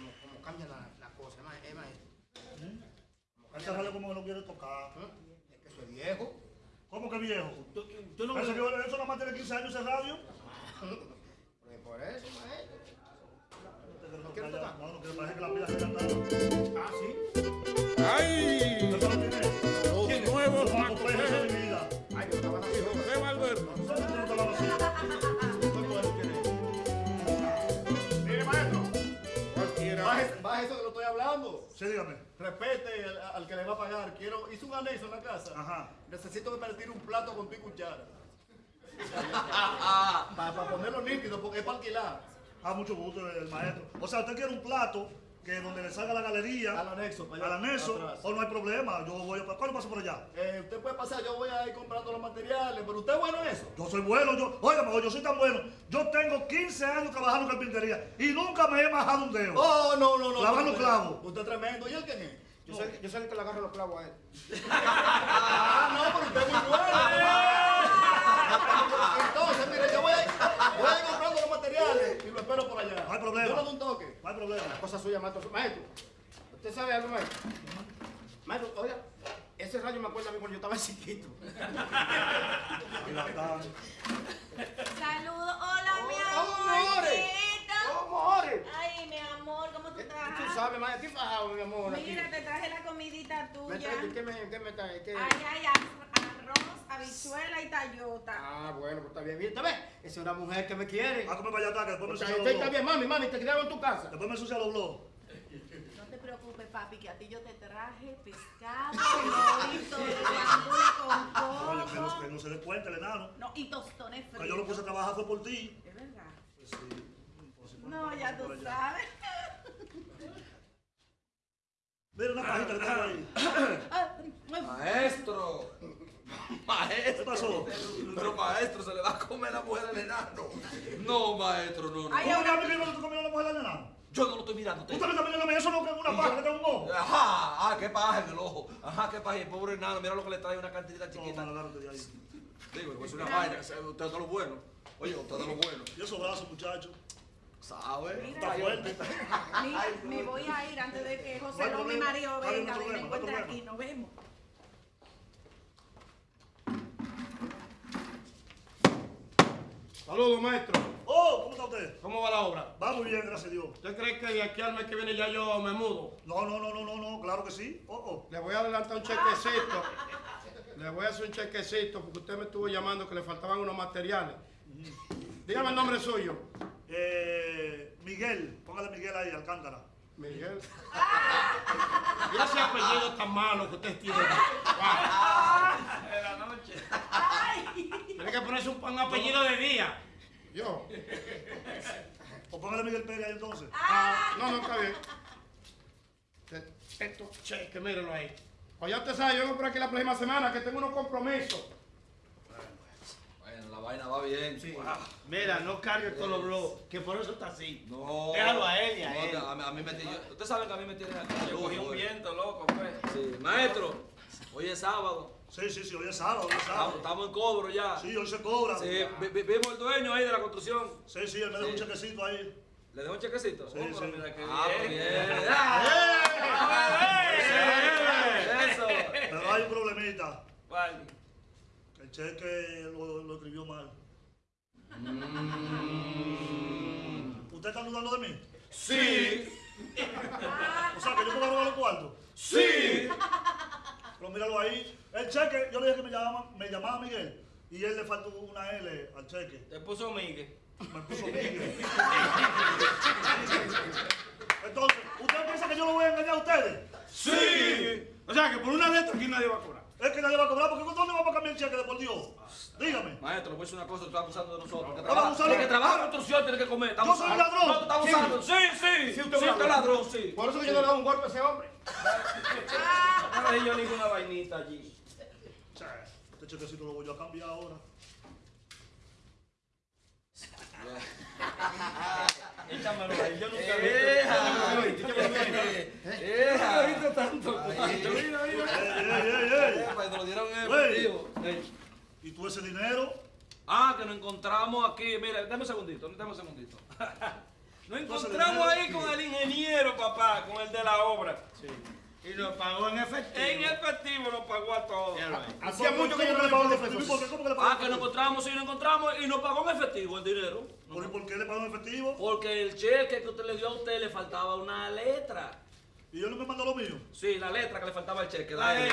como, como cambia la, la cosa, es, más, es maestro. ¿Eh? Como que no quiere tocar. ¿Eh? Es que soy viejo. ¿Cómo que viejo? ¿Tú, tú no... eso, eso nomás tiene 15 años ese radio. Sí, dígame. Respete al, al que le va a pagar. Quiero, hice un anexo en la casa. Ajá. Necesito que me retire un plato con tu cuchara. para ponerlo nítido, porque es para alquilar. A mucho gusto, el maestro. O sea, usted quiere un plato que donde le salga la galería. Al anexo, para allá, Al anexo. atrás. O no hay problema. Yo voy a. ¿Cuándo paso por allá? Eh, usted puede pasar, yo voy a ir comprando los materiales, pero usted es bueno en eso. Yo soy bueno, yo, óigame, yo soy tan bueno. Yo tengo 15 años trabajando en carpintería y nunca me he majado un dedo. Oh, no, no, no. Lavando no, clavos. Usted es tremendo. ¿Y él quién es? Yo soy, yo soy el que le agarra los clavos a él. Ah, no, pero usted es muy bueno. Entonces, mire, yo voy a, ir, voy a ir comprando los materiales y lo espero por allá. No hay problema. Yo le doy un toque. No hay problema. Cosa suya, maestro. Maestro, ¿usted sabe algo, maestro? Maestro, oiga, ese rayo me acuerda a mí cuando yo estaba chiquito. La Saludos, hola mi Oh, amores. amorcito. ¿Cómo, Ore? Ay, mi amor, ¿cómo tú Tú estás? sabes, maestro, estoy fajado, mi amor. aquí. Mira, te traje la comidita ¿Me tuya. ¿Qué me, qué me trae? ¿Qué? Ay, ay, arroz, habichuela y tayota. Ah, bueno, pues está bien. Mira, ¿Usted ve? Esa es una mujer que me quiere. Ah, come para allá, que después me Está ensucia los está blogs. bien, mami, mami, te quedaron en tu casa. Después me ensucia los blogs. No te preocupes, papi, que a ti yo te traje pescado, guandule con Oye, que no, que no se dé cuenta el enano. No, y tostones Que yo lo puse a trabajar fue por ti. Es verdad. Pues sí. Pues No, ya por tú sabes. Mira una pajita que tengo ahí. Maestro. ¿Qué Maestro. pasó? Pero maestro, se le va a comer la mujer al enano. No, maestro, no, no. Ay, ¿Cómo que que no comiendo la mujer del enano? Yo no lo estoy mirando. Usted me está mirando a mí, eso no es una paja que tengo un ojo. Ajá, ah, qué paja en el ojo. Ajá, qué paja. El pobre enano, mira lo que le trae una cantidad chiquita. De ahí. Digo, pues es una vaina. Usted es de lo bueno. Oye, usted es de lo bueno. Y esos brazos, muchachos. ¿Sabe? Está fuerte. Mira, me voy a ir antes de que No José López, mi marido, no venga, me no encuentre aquí. Nos vemos. Saludos, maestro. Oh, ¿cómo está usted? ¿Cómo va la obra? Va muy bien, gracias a Dios. ¿Usted cree que de aquí al mes que viene ya yo me mudo? No, no, no, no, no, no, claro que sí. Oh, oh. Le voy a adelantar un chequecito. Le voy a hacer un chequecito porque usted me estuvo llamando que le faltaban unos materiales. Dígame el nombre suyo. Eh, Miguel, póngale Miguel ahí, Alcántara. Miguel. Y ese apellido tan malo que usted tiene. Tiene que ponerse un, un apellido de día. Yo. O póngale Miguel Pérez ahí entonces. Ah, no, no, está bien. Esto, cheque, mírenlo ahí. Pues ya usted sabe, yo vengo por aquí la próxima semana que tengo unos compromisos. Bueno, la vaina va bien. Mira, no cargue todos los blogs, que por eso está así. No. Déjalo a él y a No, él. A, mí- a mí me tiene. Usted sabe que a mí me tiene. Yo cogí un viento, loco, pues. Sí. Maestro, hoy es sábado. Sí, sí, sí, hoy es sábado, hoy es Estamos, sábado. estamos en cobro ya. Sí, hoy se cobra. Sí, vi- vi- vimos el dueño ahí de la construcción. Sí, sí, él me da un chequecito ahí. ¿Le dejo un chequecito? Sí, Oh, sí. pero mira qué Ah, pues bien. bien. Ah, Eso. Pero hay un problemita. ¿Cuál? que El cheque lo, lo escribió mal. ¿Usted está dudando de mí? Sí. O sea, que yo puedo robar los cuartos. Sí. Pero míralo ahí. El cheque, yo le dije que me llamaba, me llamaba Miguel. Y él le faltó una L al cheque. Te puso Miguel. Me puso Miguel. Entonces, ¿usted piensa que yo lo voy a engañar a ustedes? Sí. O sea que por una letra aquí nadie va a cobrar. Es que nadie va a cobrar, porque ¿dónde vamos a cambiar el cheque de por Dios? Dígame. Maestro, le voy a decir una cosa, tú estás abusando de nosotros. Que Vamos a trabaja, que trabaja en construcción tiene que comer. Yo soy abusando. ladrón. No, tú estás abusando. Sí, sí. Sí, usted es usted ladrón. sí. Por eso que yo no le doy un golpe a ese hombre. No le di yo ninguna vainita allí. Che, Este chequecito lo voy a cambiar ahora. Échamelo ahí. Yo nunca vi. Ey, ey! Epa, y te lo dieron en Güey. efectivo. Ey. ¿Y tú ese dinero? Ah, que nos encontramos aquí. Mira, dame un segundito, dame un segundito. Nos encontramos ahí con el ingeniero, papá, con el de la obra. Y nos pagó en efectivo. En efectivo nos pagó a todos. Hacía mucho que yo no le pagaba los ¿Y por qué? ¿Cómo que le pagó Ah, que nos encontramos y nos encontramos y nos pagó en efectivo el dinero. ¿Por, ¿Por qué le pagó en efectivo? Porque el cheque que usted le dio a usted le faltaba una letra. Y yo no me mandó lo mío. Sí, la letra que le faltaba al cheque. La Ay. E.